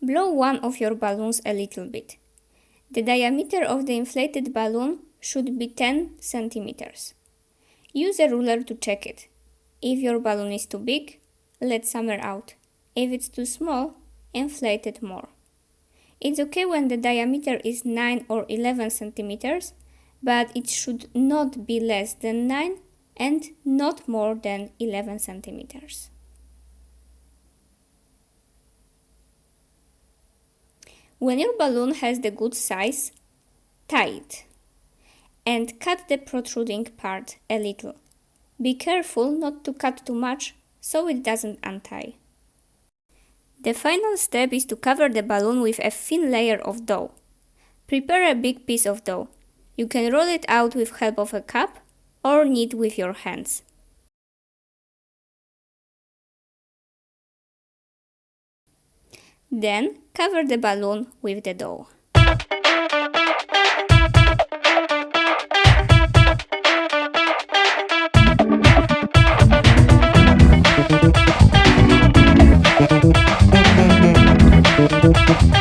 Blow one of your balloons a little bit. The diameter of the inflated balloon should be 10 centimeters. Use a ruler to check it. If your balloon is too big, let some air out. If it's too small, inflate it more. It's okay when the diameter is 9 or 11 centimeters, but it should not be less than 9 and not more than 11 centimeters. When your balloon has the good size, tie it and cut the protruding part a little. Be careful not to cut too much so it doesn't untie. The final step is to cover the balloon with a thin layer of dough. Prepare a big piece of dough. You can roll it out with help of a cup or knead with your hands. Then cover the balloon with the dough. Thank